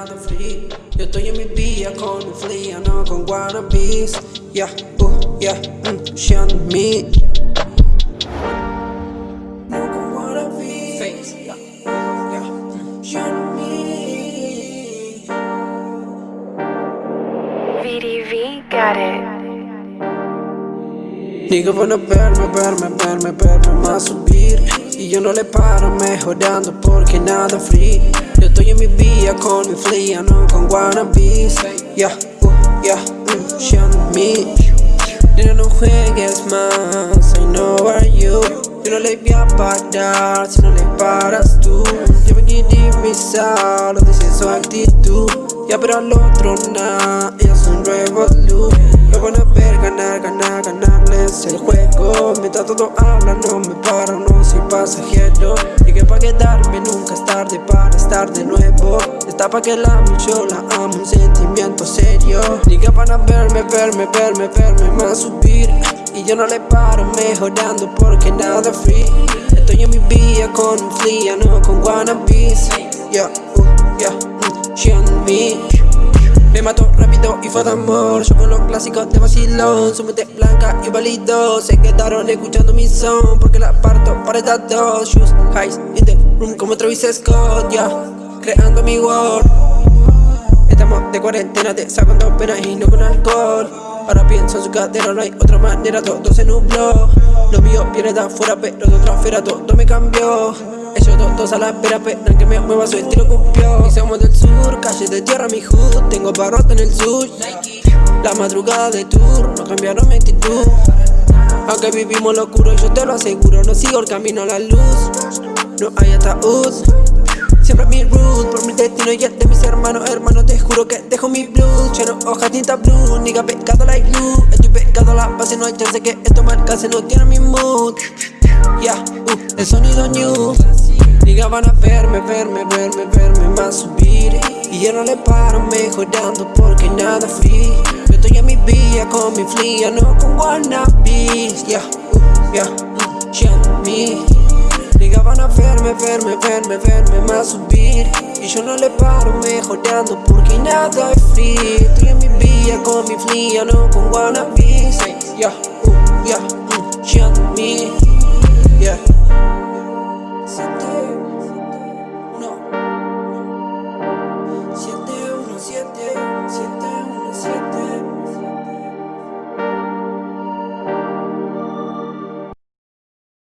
nada free Yo estoy en mi vía con un fría, no con wannabes. Yeah, uh, yeah, mm, she on me. No con wannabes. Face, yeah, yeah, mm, she on me VDV got it. Digo van a verme, verme, verme, verme más subir Y yo no le paro mejorando porque nada free. Yo estoy en mi vía con mi flia, no con wannabes. Yeah, uh, yeah, mm, she on me. Nena no juegues más, I know are you. Yo no le voy a parar si no le paras tú. Yo me quiero lo dice su actitud. Ya pero al otro nada, ella es un revolú Lo van a ver ganar, ganar, ganarles el juego. Mientras todos hablan no me soy pasajero. Llegué pa' quedarme, nunca es tarde para estar de nuevo. Está pa' que la amo, yo la amo, un sentimiento serio. Diga van a verme, verme, verme, verme más subir. Y yo no le paro mejorando porque nada free. Estoy en mi vía con un flia, no con wannabes. Yeah, uh, yeah, mm, she on me. Me mato rápido y fue de amor. Yo con los clásicos de vacilón Su mente blanca y válido. Se quedaron escuchando mi son Porque la parto estas dos Shoes, highs, in the room como Travis Scott Ya, creando mi world. Estamos de cuarentena, te saco dos penas y no con alcohol. Ahora pienso en su cadera, no hay otra manera, todo se nubló. Lo mío viene de afuera, pero de otra esfera todo me cambió. Ellos todos a la espera, esperan que me mueva su estilo copió Y somos del sur, calle de tierra mi hood. Tengo barrota en el sur. La madrugada de tour, no cambiaron mi actitud Aunque vivimos lo oscuro, yo te lo aseguro No sigo el camino a la luz. No hay ataúd. Siempre mi root, por mi destino y el de mis hermanos Hermanos, te juro que dejo mi blues Lleno hoja, tinta blue, nigga pecado like glue Estoy pecado la base, no hay chance que esto marcase No tiene mi mood. Yeah, uh, el sonido new. Diga van a verme, verme, verme, verme más subir Y yo no le paro mejorando porque nada free. Yo estoy en mi vía con mi flia, no con wannabes Yeah, uh, yeah, mm, she on me. Diga van a verme, verme, verme, verme más subir. Y yo no le paro mejorando porque nada es free. Estoy en mi vía con mi flia, no con wannabes Yeah, uh, yeah,